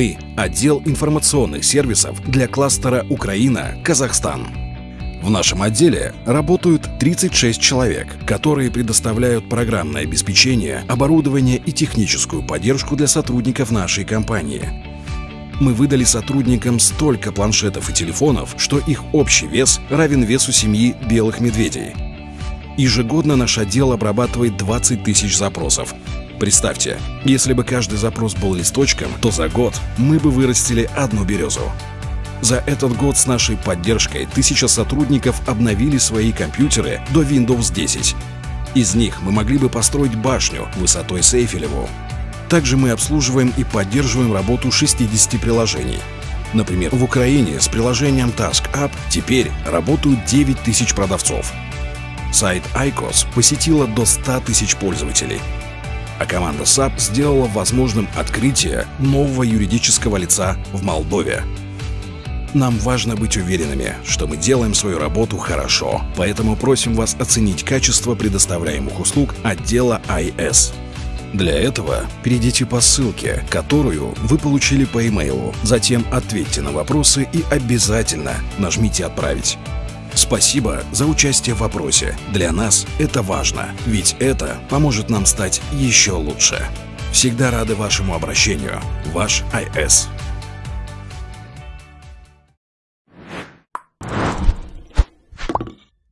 Мы – отдел информационных сервисов для кластера Украина-Казахстан. В нашем отделе работают 36 человек, которые предоставляют программное обеспечение, оборудование и техническую поддержку для сотрудников нашей компании. Мы выдали сотрудникам столько планшетов и телефонов, что их общий вес равен весу семьи белых медведей. Ежегодно наш отдел обрабатывает 20 тысяч запросов. Представьте, если бы каждый запрос был листочком, то за год мы бы вырастили одну березу. За этот год с нашей поддержкой тысяча сотрудников обновили свои компьютеры до Windows 10. Из них мы могли бы построить башню высотой с Эйфелеву. Также мы обслуживаем и поддерживаем работу 60 приложений. Например, в Украине с приложением Task App теперь работают 9 тысяч продавцов. Сайт ICOS посетило до 100 тысяч пользователей. А команда SAP сделала возможным открытие нового юридического лица в Молдове. Нам важно быть уверенными, что мы делаем свою работу хорошо, поэтому просим вас оценить качество предоставляемых услуг отдела IS. Для этого перейдите по ссылке, которую вы получили по имейлу, затем ответьте на вопросы и обязательно нажмите «Отправить». Спасибо за участие в вопросе. Для нас это важно, ведь это поможет нам стать еще лучше. Всегда рады вашему обращению. Ваш IS.